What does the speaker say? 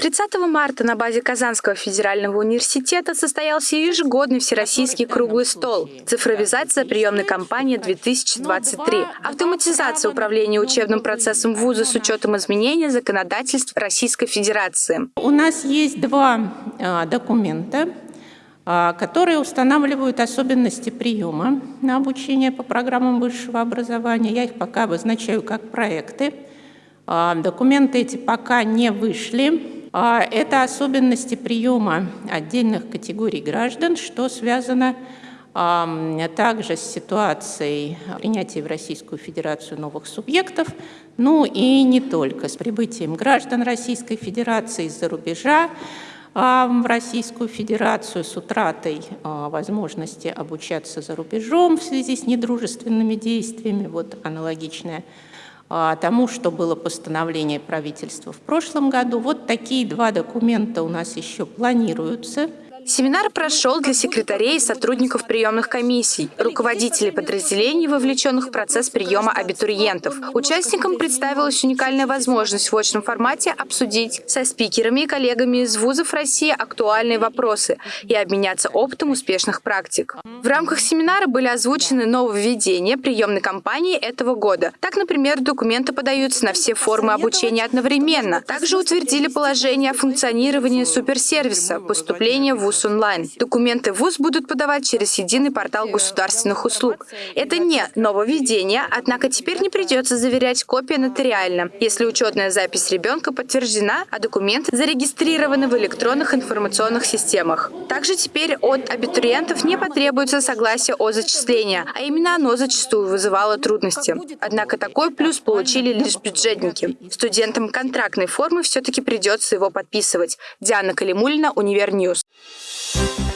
30 марта на базе Казанского федерального университета состоялся ежегодный всероссийский круглый стол «Цифровизация приемной кампании-2023. Автоматизация управления учебным процессом вуза с учетом изменения законодательств Российской Федерации». У нас есть два а, документа, а, которые устанавливают особенности приема на обучение по программам высшего образования. Я их пока обозначаю как проекты. А, документы эти пока не вышли. А, это особенности приема отдельных категорий граждан, что связано также с ситуацией принятия в Российскую Федерацию новых субъектов, ну и не только, с прибытием граждан Российской Федерации из-за рубежа в Российскую Федерацию, с утратой а, возможности обучаться за рубежом в связи с недружественными действиями, вот аналогичная а, тому, что было постановление правительства в прошлом году. Вот такие два документа у нас еще планируются. Семинар прошел для секретарей и сотрудников приемных комиссий, руководителей подразделений, вовлеченных в процесс приема абитуриентов. Участникам представилась уникальная возможность в очном формате обсудить со спикерами и коллегами из вузов России актуальные вопросы и обменяться опытом успешных практик. В рамках семинара были озвучены нововведения приемной кампании этого года. Так, например, документы подаются на все формы обучения одновременно. Также утвердили положение о функционировании суперсервиса поступления в ВУЗ ВУЗ онлайн. Документы ВУЗ будут подавать через единый портал государственных услуг. Это не нововведение, однако теперь не придется заверять копии нотариально, если учетная запись ребенка подтверждена, а документы зарегистрированы в электронных информационных системах. Также теперь от абитуриентов не потребуется согласие о зачислении, а именно оно зачастую вызывало трудности. Однако такой плюс получили лишь бюджетники. Студентам контрактной формы все-таки придется его подписывать. Диана Калимулина, Univer News. You